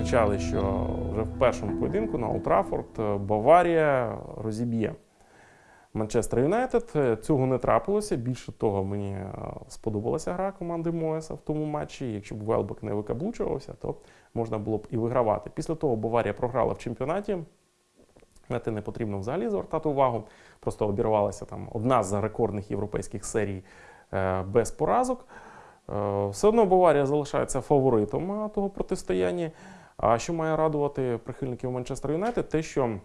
кричали, що вже в першому поєдинку на Олд Траффорд е, Баварія розіб'є Манчестер Юнайтед. Е, Цього не трапилося. Більше того, мені е, сподобалася гра команди Моеса в тому матчі. Якщо б Велбек не викаблучувався, то можна було б і вигравати. Після того Баварія програла в чемпіонаті. На те не потрібно взагалі звертати увагу. Просто обірвалася там одна з рекордних європейських серій без поразок. Все одно Баварія залишається фаворитом того протистояння. А що має радувати прихильників Манчестер Юнайтед, те, що е,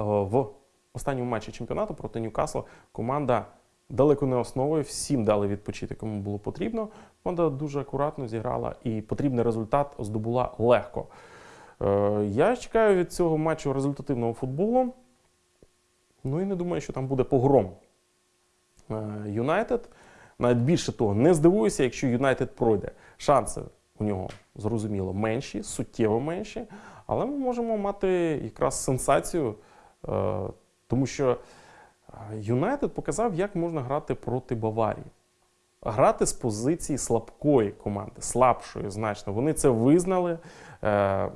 в останньому матчі чемпіонату проти Ньюкасла команда далеко не основою, всім дали відпочити, кому було потрібно. Команда дуже акуратно зіграла і потрібний результат здобула легко. Е, Я чекаю від цього матчу результативного футболу. Ну і не думаю, що там буде погром. Е, Юнайтед. Навіть більше того, не здивуюся, якщо Юнайтед пройде. Шанси у нього зрозуміло менші, суттєво менші, але ми можемо мати якраз сенсацію, е, тому що е, Юнайтед показав, як можна грати проти Баварії. Грати з позиції слабкої команди, слабшої значно. Вони це визнали. Е,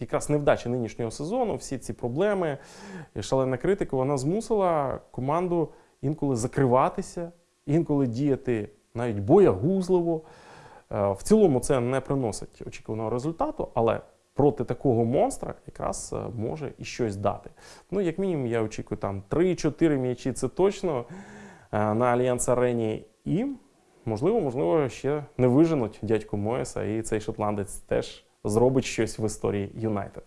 Якраз невдача нинішнього сезону, всі ці проблеми, шалена критика, вона змусила команду інколи закриватися, інколи діяти навіть боягузливо. Е, В цілому це не приносить очікуваного результату, але проти такого монстра якраз е, може і щось дати. Ну, як мінімум, я очікую там 3-4 м'ячі, це точно е, на Альянс Арені. І, можливо, можливо, ще не виженуть дядьку Моєса, і цей шотландець теж зробить щось в історії Юнайтед.